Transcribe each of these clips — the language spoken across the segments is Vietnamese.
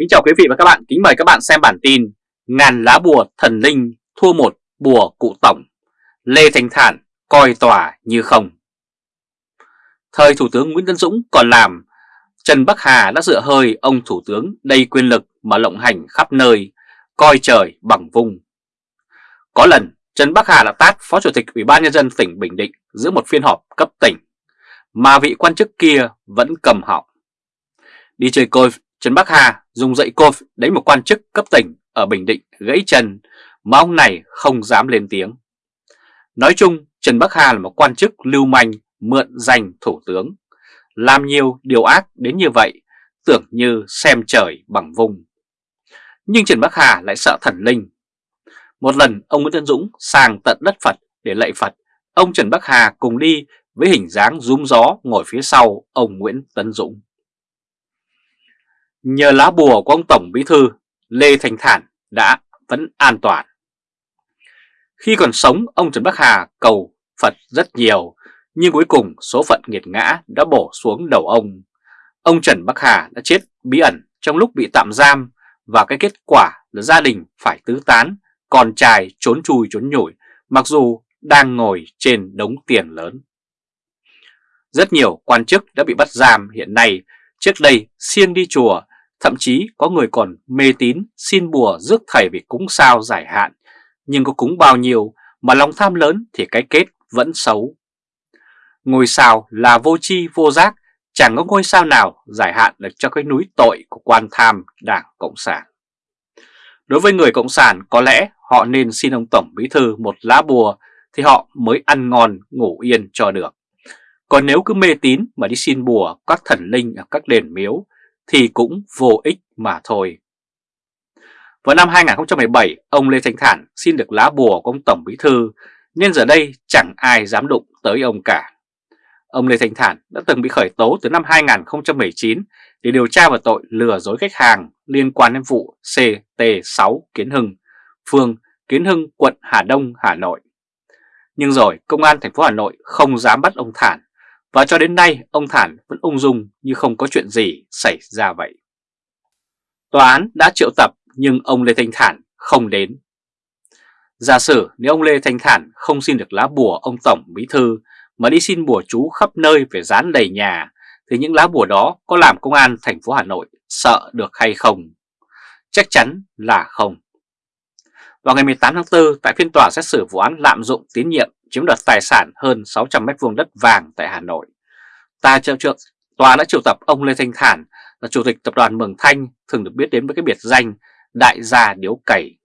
Kính chào quý vị và các bạn, kính mời các bạn xem bản tin Ngàn lá bùa thần linh thua một bùa cụ tổng. Lê Thành Thản coi tòa như không. Thời Thủ tướng Nguyễn Tân Dũng còn làm Trần Bắc Hà đã dựa hơi ông Thủ tướng đầy quyền lực mà lộng hành khắp nơi Coi trời bằng vung. Có lần Trần Bắc Hà đã tát Phó Chủ tịch Ủy ban Nhân dân tỉnh Bình Định giữa một phiên họp cấp tỉnh Mà vị quan chức kia vẫn cầm họng Đi chơi golf Trần Bắc Hà dùng dậy cộp đánh một quan chức cấp tỉnh ở Bình Định gãy chân mà ông này không dám lên tiếng. Nói chung, Trần Bắc Hà là một quan chức lưu manh mượn danh thủ tướng. Làm nhiều điều ác đến như vậy, tưởng như xem trời bằng vùng. Nhưng Trần Bắc Hà lại sợ thần linh. Một lần ông Nguyễn Tân Dũng sang tận đất Phật để lạy Phật, ông Trần Bắc Hà cùng đi với hình dáng rúm gió ngồi phía sau ông Nguyễn Tân Dũng. Nhờ lá bùa của ông Tổng Bí Thư Lê Thành Thản đã vẫn an toàn. Khi còn sống, ông Trần Bắc Hà cầu Phật rất nhiều, nhưng cuối cùng số phận nghiệt ngã đã bổ xuống đầu ông. Ông Trần Bắc Hà đã chết bí ẩn trong lúc bị tạm giam và cái kết quả là gia đình phải tứ tán, con trai trốn chui trốn nhủi mặc dù đang ngồi trên đống tiền lớn. Rất nhiều quan chức đã bị bắt giam hiện nay, trước đây siêng đi chùa Thậm chí có người còn mê tín xin bùa rước thầy về cúng sao giải hạn, nhưng có cúng bao nhiêu mà lòng tham lớn thì cái kết vẫn xấu. Ngôi sao là vô chi vô giác, chẳng có ngôi sao nào giải hạn được cho cái núi tội của quan tham Đảng Cộng sản. Đối với người Cộng sản có lẽ họ nên xin ông Tổng Bí Thư một lá bùa thì họ mới ăn ngon ngủ yên cho được. Còn nếu cứ mê tín mà đi xin bùa các thần linh ở các đền miếu thì cũng vô ích mà thôi. Vào năm 2017, ông Lê Thanh Thản xin được lá bùa của ông Tổng Bí Thư, nên giờ đây chẳng ai dám đụng tới ông cả. Ông Lê Thanh Thản đã từng bị khởi tố từ năm 2019 để điều tra về tội lừa dối khách hàng liên quan đến vụ CT6 Kiến Hưng, phường Kiến Hưng, quận Hà Đông, Hà Nội. Nhưng rồi công an thành phố Hà Nội không dám bắt ông Thản và cho đến nay, ông Thản vẫn ung dung như không có chuyện gì xảy ra vậy. Tòa án đã triệu tập, nhưng ông Lê Thanh Thản không đến. Giả sử nếu ông Lê Thanh Thản không xin được lá bùa ông Tổng Bí Thư mà đi xin bùa chú khắp nơi về dán đầy nhà, thì những lá bùa đó có làm công an thành phố Hà Nội sợ được hay không? Chắc chắn là không. Vào ngày 18 tháng 4 tại phiên tòa xét xử vụ án lạm dụng tín nhiệm chiếm đoạt tài sản hơn 600 mét vuông đất vàng tại Hà Nội. Ta triệu trượng, tòa đã triệu tập ông Lê Thanh Thản là chủ tịch tập đoàn Mường Thanh thường được biết đến với cái biệt danh Đại gia Điếu cày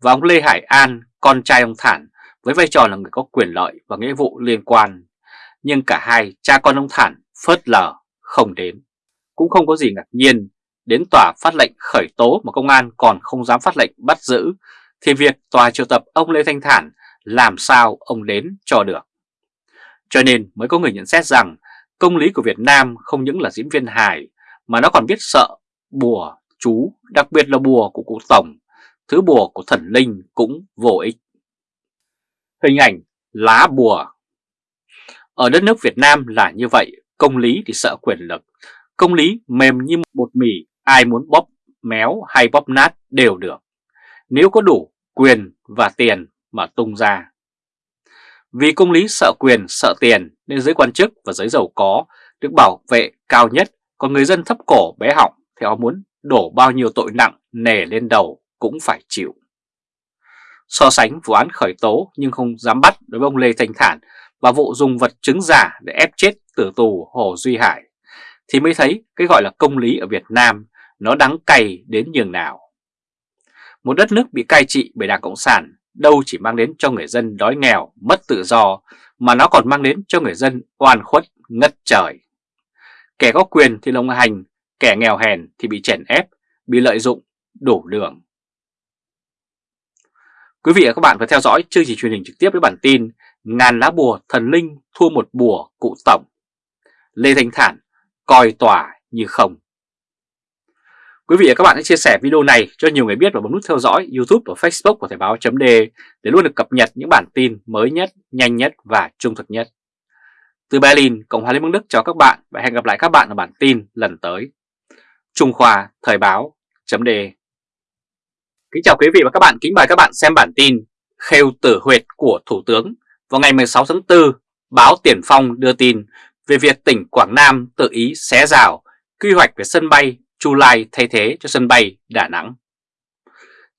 và ông Lê Hải An, con trai ông Thản với vai trò là người có quyền lợi và nghĩa vụ liên quan. Nhưng cả hai cha con ông Thản phớt lờ không đến. Cũng không có gì ngạc nhiên, đến tòa phát lệnh khởi tố mà công an còn không dám phát lệnh bắt giữ thì việc tòa triệu tập ông Lê Thanh Thản làm sao ông đến cho được. Cho nên mới có người nhận xét rằng công lý của Việt Nam không những là diễn viên hài mà nó còn biết sợ bùa, chú, đặc biệt là bùa của cụ Tổng, thứ bùa của thần linh cũng vô ích. Hình ảnh lá bùa Ở đất nước Việt Nam là như vậy, công lý thì sợ quyền lực, công lý mềm như bột mì, ai muốn bóp méo hay bóp nát đều được. Nếu có đủ quyền và tiền mà tung ra. Vì công lý sợ quyền, sợ tiền nên giới quan chức và giới giàu có được bảo vệ cao nhất, còn người dân thấp cổ bé họng thì họ muốn đổ bao nhiêu tội nặng nề lên đầu cũng phải chịu. So sánh vụ án khởi tố nhưng không dám bắt đối với ông Lê Thanh Thản và vụ dùng vật chứng giả để ép chết tử tù Hồ Duy Hải thì mới thấy cái gọi là công lý ở Việt Nam nó đắng cay đến nhường nào. Một đất nước bị cai trị bởi Đảng Cộng sản đâu chỉ mang đến cho người dân đói nghèo, mất tự do, mà nó còn mang đến cho người dân oan khuất, ngất trời. Kẻ có quyền thì lồng hành, kẻ nghèo hèn thì bị chèn ép, bị lợi dụng, đổ đường. Quý vị và các bạn vừa theo dõi chương trình truyền hình trực tiếp với bản tin Ngàn lá bùa thần linh thua một bùa cụ tổng. Lê Thanh Thản coi tòa như không. Quý vị và các bạn hãy chia sẻ video này cho nhiều người biết và bấm nút theo dõi YouTube và Facebook của Thời báo .de để luôn được cập nhật những bản tin mới nhất, nhanh nhất và trung thực nhất. Từ Berlin, Cộng hòa Liên bang Đức chào các bạn và hẹn gặp lại các bạn ở bản tin lần tới. Trung Khoa Thời báo Kính chào quý vị và các bạn, kính mời các bạn xem bản tin Khêu tử huyệt của Thủ tướng vào ngày 16 tháng 4, báo Tiền Phong đưa tin về việc tỉnh Quảng Nam tự ý xé rào quy hoạch về sân bay Chu Lai thay thế cho sân bay Đà Nẵng.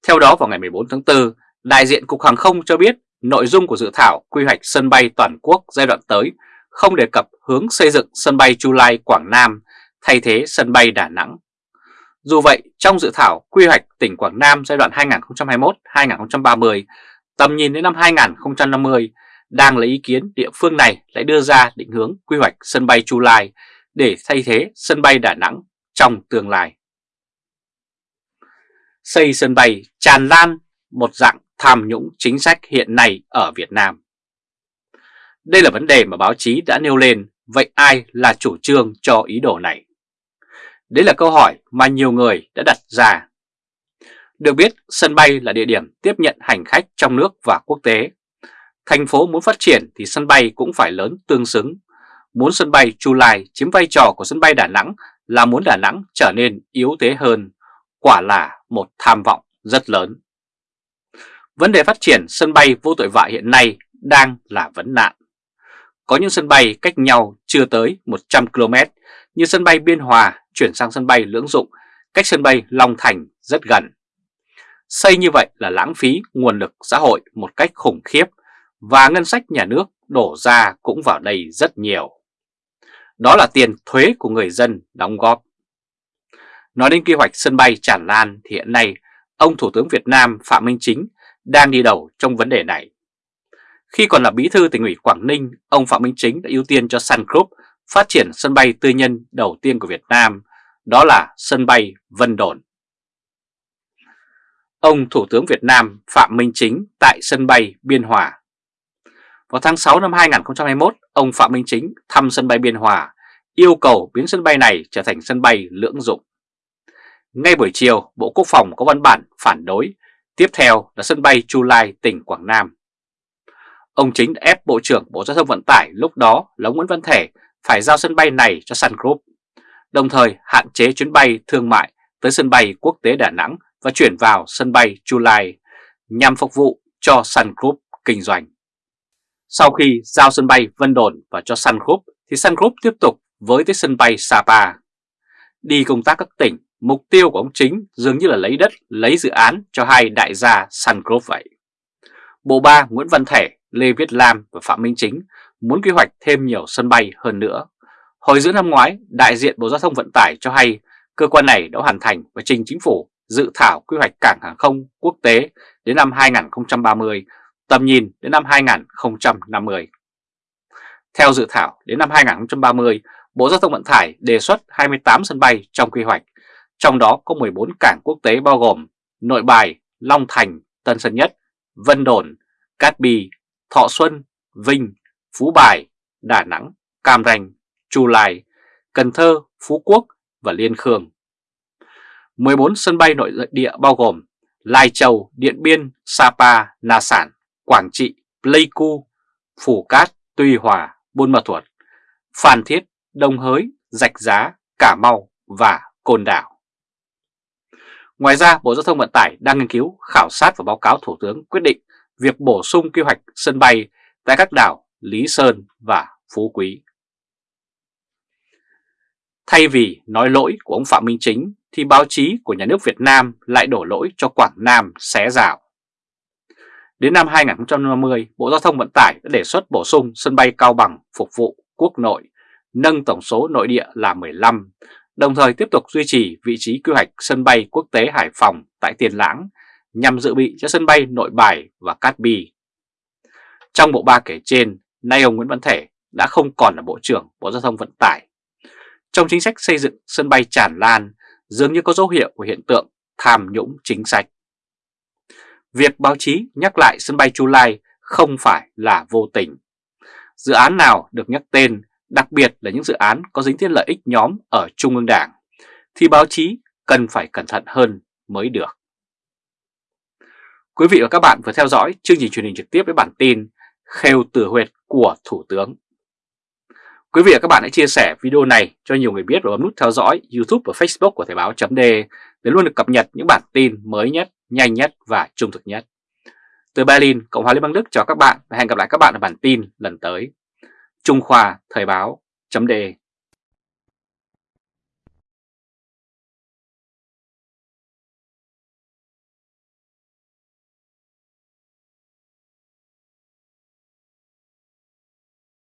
Theo đó vào ngày 14 tháng 4, đại diện Cục Hàng không cho biết nội dung của dự thảo quy hoạch sân bay toàn quốc giai đoạn tới không đề cập hướng xây dựng sân bay Chu Lai Quảng Nam thay thế sân bay Đà Nẵng. Dù vậy, trong dự thảo quy hoạch tỉnh Quảng Nam giai đoạn 2021-2030, tầm nhìn đến năm 2050, đang lấy ý kiến địa phương này lại đưa ra định hướng quy hoạch sân bay Chu Lai để thay thế sân bay Đà Nẵng trong tương lai. Xây sân bay tràn lan một dạng tham nhũng chính sách hiện nay ở Việt Nam. Đây là vấn đề mà báo chí đã nêu lên, vậy ai là chủ trương cho ý đồ này? Đấy là câu hỏi mà nhiều người đã đặt ra. Được biết, sân bay là địa điểm tiếp nhận hành khách trong nước và quốc tế. Thành phố muốn phát triển thì sân bay cũng phải lớn tương xứng. Muốn sân bay Chu Lai chiếm vai trò của sân bay Đà Nẵng là muốn Đà Nẵng trở nên yếu thế hơn, quả là một tham vọng rất lớn. Vấn đề phát triển sân bay vô tội vạ hiện nay đang là vấn nạn. Có những sân bay cách nhau chưa tới 100 km như sân bay Biên Hòa chuyển sang sân bay Lưỡng Dụng, cách sân bay Long Thành rất gần. Xây như vậy là lãng phí nguồn lực xã hội một cách khủng khiếp và ngân sách nhà nước đổ ra cũng vào đây rất nhiều. Đó là tiền thuế của người dân đóng góp. Nói đến kế hoạch sân bay tràn lan thì hiện nay ông Thủ tướng Việt Nam Phạm Minh Chính đang đi đầu trong vấn đề này. Khi còn là bí thư tỉnh ủy Quảng Ninh, ông Phạm Minh Chính đã ưu tiên cho Sun Group phát triển sân bay tư nhân đầu tiên của Việt Nam, đó là sân bay Vân Đồn. Ông Thủ tướng Việt Nam Phạm Minh Chính tại sân bay Biên Hòa. Vào tháng 6 năm 2021, ông Phạm Minh Chính thăm sân bay Biên Hòa, yêu cầu biến sân bay này trở thành sân bay lưỡng dụng. Ngay buổi chiều, Bộ Quốc phòng có văn bản phản đối, tiếp theo là sân bay Chu Lai, tỉnh Quảng Nam. Ông Chính đã ép Bộ trưởng Bộ Giao thông Vận tải lúc đó là Nguyễn Văn Thể phải giao sân bay này cho Sun Group, đồng thời hạn chế chuyến bay thương mại tới sân bay quốc tế Đà Nẵng và chuyển vào sân bay Chu Lai nhằm phục vụ cho Sun Group kinh doanh. Sau khi giao sân bay Vân Đồn và cho Sun Group thì Sun Group tiếp tục với tới sân bay Sapa. Đi công tác các tỉnh, mục tiêu của ông Chính dường như là lấy đất, lấy dự án cho hai đại gia Sun Group vậy. Bộ ba Nguyễn Văn Thể, Lê Viết Lam và Phạm Minh Chính muốn quy hoạch thêm nhiều sân bay hơn nữa. Hồi giữa năm ngoái, đại diện Bộ Giao thông Vận tải cho hay cơ quan này đã hoàn thành và trình chính phủ dự thảo quy hoạch cảng hàng không quốc tế đến năm 2030, tầm nhìn đến năm 2050. Theo dự thảo, đến năm 2030, Bộ Giao thông Vận tải đề xuất 28 sân bay trong quy hoạch, trong đó có 14 cảng quốc tế bao gồm Nội Bài, Long Thành, Tân Sơn Nhất, Vân Đồn, Cát Bi, Thọ Xuân, Vinh, Phú Bài, Đà Nẵng, Cam Ranh, Chu Lai, Cần Thơ, Phú Quốc và Liên Khương. 14 sân bay nội địa bao gồm Lai Châu, Điện Biên, Sapa, Na Sản, Quảng Trị, Pleiku, Phủ Cát, Tuy Hòa, Buôn Ma Thuột, Phan Thiết, Đông Hới, Rạch Giá, Cà Mau và Côn Đảo. Ngoài ra, Bộ Giao thông Vận tải đang nghiên cứu, khảo sát và báo cáo Thủ tướng quyết định việc bổ sung quy hoạch sân bay tại các đảo Lý Sơn và Phú Quý. Thay vì nói lỗi của ông Phạm Minh Chính thì báo chí của nhà nước Việt Nam lại đổ lỗi cho Quảng Nam xé rào. Đến năm 2050, Bộ Giao thông Vận tải đã đề xuất bổ sung sân bay Cao Bằng phục vụ quốc nội, nâng tổng số nội địa là 15, đồng thời tiếp tục duy trì vị trí quy hoạch sân bay quốc tế Hải Phòng tại Tiền Lãng nhằm dự bị cho sân bay Nội Bài và Cát Bi. Trong bộ ba kể trên, nay ông Nguyễn Văn Thể đã không còn là Bộ trưởng Bộ Giao thông Vận tải. Trong chính sách xây dựng sân bay tràn lan, dường như có dấu hiệu của hiện tượng tham nhũng chính sách. Việc báo chí nhắc lại sân bay Chu Lai không phải là vô tình. Dự án nào được nhắc tên, đặc biệt là những dự án có dính thiết lợi ích nhóm ở Trung ương Đảng, thì báo chí cần phải cẩn thận hơn mới được. Quý vị và các bạn vừa theo dõi chương trình truyền hình trực tiếp với bản tin Khêu tử huyệt của Thủ tướng. Quý vị và các bạn hãy chia sẻ video này cho nhiều người biết và bấm nút theo dõi YouTube và Facebook của Thời báo chấm để luôn được cập nhật những bản tin mới nhất, nhanh nhất và trung thực nhất. Từ Berlin, Cộng hòa Liên bang Đức chào các bạn và hẹn gặp lại các bạn ở bản tin lần tới. Trung Khoa Thời báo chấm